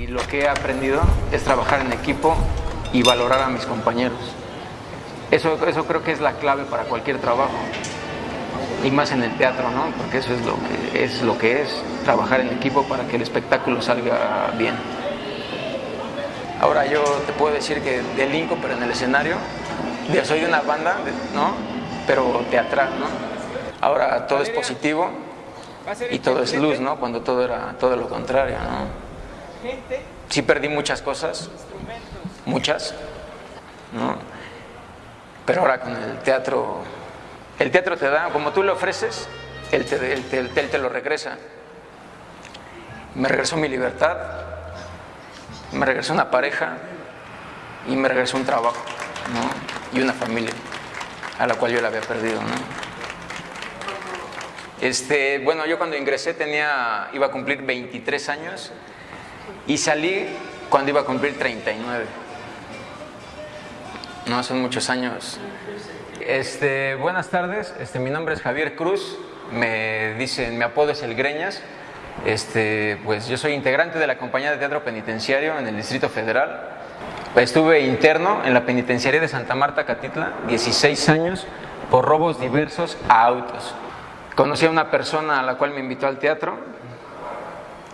Y lo que he aprendido es trabajar en equipo y valorar a mis compañeros. Eso, eso creo que es la clave para cualquier trabajo. Y más en el teatro, ¿no? Porque eso es lo que es, lo que es trabajar en equipo para que el espectáculo salga bien. Ahora yo te puedo decir que delinco, pero en el escenario. Yo soy de una banda, ¿no? Pero teatral, ¿no? Ahora todo es positivo y todo es luz, ¿no? Cuando todo era todo lo contrario, ¿no? Sí perdí muchas cosas, muchas, ¿no? Pero ahora con el teatro, el teatro te da, como tú le ofreces, él te, él te, él te lo regresa. Me regresó mi libertad, me regresó una pareja y me regresó un trabajo, ¿no? Y una familia a la cual yo la había perdido, ¿no? Este, bueno, yo cuando ingresé tenía, iba a cumplir 23 años y salí cuando iba a cumplir 39. No, son muchos años. Este, buenas tardes, este, mi nombre es Javier Cruz, me dicen, mi apodo es El Greñas. Este, pues yo soy integrante de la compañía de teatro penitenciario en el Distrito Federal. Estuve interno en la penitenciaría de Santa Marta, Catitla, 16 años, por robos diversos a autos. Conocí a una persona a la cual me invitó al teatro,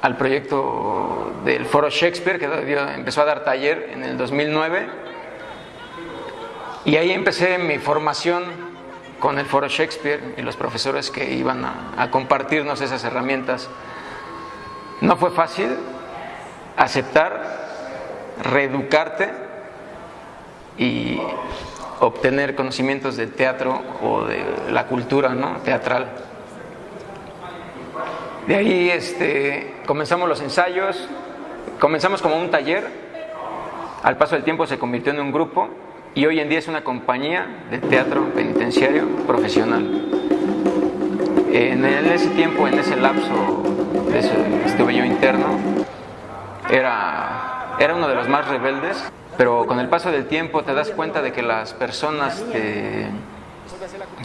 al proyecto del Foro Shakespeare, que empezó a dar taller en el 2009. Y ahí empecé mi formación con el Foro Shakespeare y los profesores que iban a, a compartirnos esas herramientas. No fue fácil aceptar, reeducarte y obtener conocimientos del teatro o de la cultura ¿no? teatral. De ahí este, comenzamos los ensayos, comenzamos como un taller, al paso del tiempo se convirtió en un grupo y hoy en día es una compañía de teatro penitenciario profesional. En, ese tiempo, en ese lapso, estuve yo interno, era, era uno de los más rebeldes, pero con el paso del tiempo te das cuenta de que las personas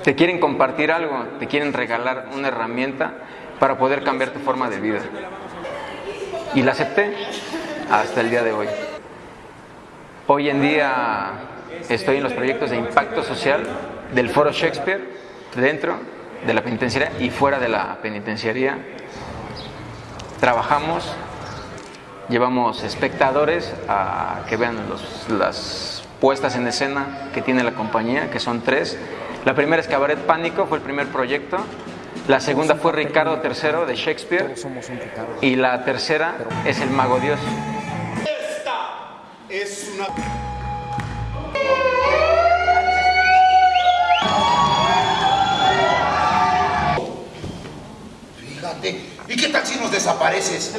te quieren compartir algo, te quieren regalar una herramienta para poder cambiar tu forma de vida. Y la acepté hasta el día de hoy. Hoy en día estoy en los proyectos de impacto social del Foro Shakespeare dentro de la penitenciaría y fuera de la penitenciaría. Trabajamos, llevamos espectadores a que vean las puestas en escena que tiene la compañía, que son tres. La primera es Cabaret Pánico, fue el primer proyecto la segunda fue Ricardo III de Shakespeare. Y la tercera es El Mago Dios. Esta es una... Fíjate, ¿y qué tal si nos desapareces?